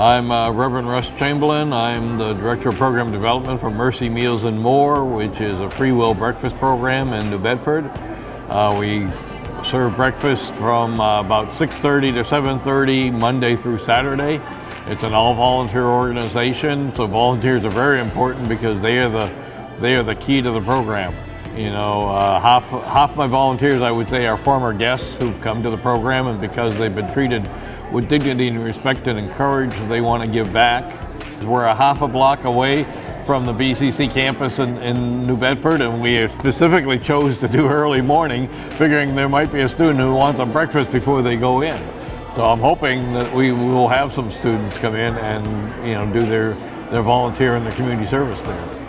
I'm uh, Reverend Russ Chamberlain. I'm the Director of Program Development for Mercy Meals and More, which is a free will breakfast program in New Bedford. Uh, we serve breakfast from uh, about 6.30 to 7.30 Monday through Saturday. It's an all-volunteer organization, so volunteers are very important because they are the, they are the key to the program. You know, uh, half, half my volunteers, I would say, are former guests who've come to the program and because they've been treated with dignity and respect and encouraged, they want to give back. We're a half a block away from the BCC campus in, in, New Bedford and we specifically chose to do early morning figuring there might be a student who wants a breakfast before they go in. So I'm hoping that we will have some students come in and you know do their, their volunteer and their community service there.